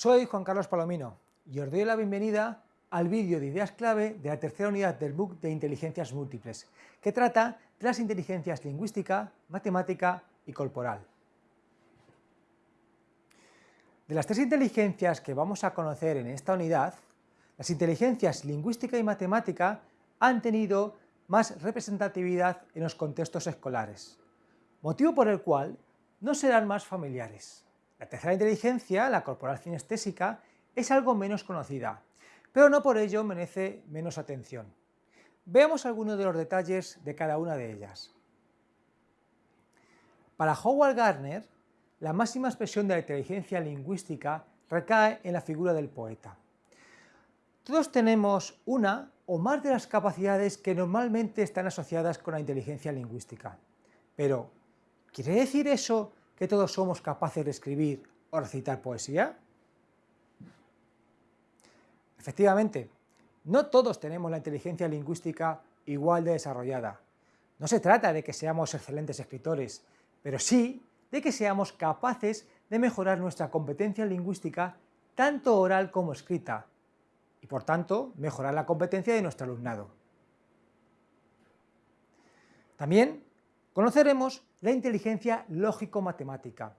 Soy Juan Carlos Palomino y os doy la bienvenida al vídeo de ideas clave de la tercera unidad del book de inteligencias múltiples, que trata de las inteligencias lingüística, matemática y corporal. De las tres inteligencias que vamos a conocer en esta unidad, las inteligencias lingüística y matemática han tenido más representatividad en los contextos escolares, motivo por el cual no serán más familiares. La tercera inteligencia, la corporal cinestésica, es algo menos conocida, pero no por ello merece menos atención. Veamos algunos de los detalles de cada una de ellas. Para Howard Gardner, la máxima expresión de la inteligencia lingüística recae en la figura del poeta. Todos tenemos una o más de las capacidades que normalmente están asociadas con la inteligencia lingüística. Pero, ¿quiere decir eso que todos somos capaces de escribir o recitar poesía? Efectivamente, no todos tenemos la inteligencia lingüística igual de desarrollada. No se trata de que seamos excelentes escritores, pero sí de que seamos capaces de mejorar nuestra competencia lingüística tanto oral como escrita, y por tanto mejorar la competencia de nuestro alumnado. También Conoceremos la inteligencia lógico-matemática,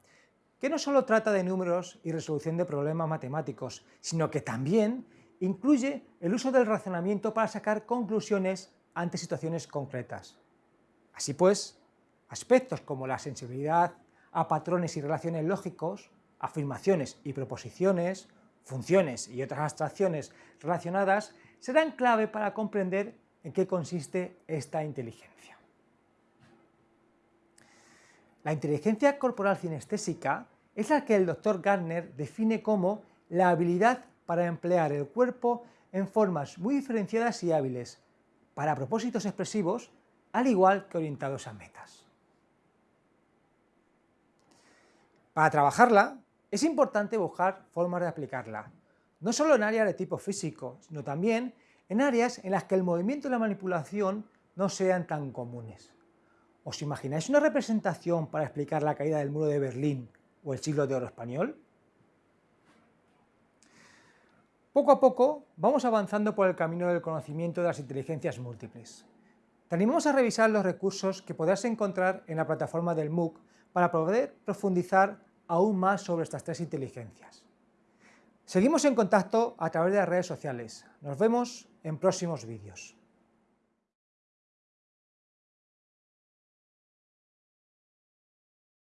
que no solo trata de números y resolución de problemas matemáticos, sino que también incluye el uso del razonamiento para sacar conclusiones ante situaciones concretas. Así pues, aspectos como la sensibilidad a patrones y relaciones lógicos, afirmaciones y proposiciones, funciones y otras abstracciones relacionadas serán clave para comprender en qué consiste esta inteligencia. La inteligencia corporal cinestésica es la que el doctor Gardner define como la habilidad para emplear el cuerpo en formas muy diferenciadas y hábiles, para propósitos expresivos, al igual que orientados a metas. Para trabajarla, es importante buscar formas de aplicarla, no solo en áreas de tipo físico, sino también en áreas en las que el movimiento y la manipulación no sean tan comunes. ¿Os imagináis una representación para explicar la caída del muro de Berlín o el siglo de oro español? Poco a poco vamos avanzando por el camino del conocimiento de las inteligencias múltiples. Te animamos a revisar los recursos que podrás encontrar en la plataforma del MOOC para poder profundizar aún más sobre estas tres inteligencias. Seguimos en contacto a través de las redes sociales. Nos vemos en próximos vídeos.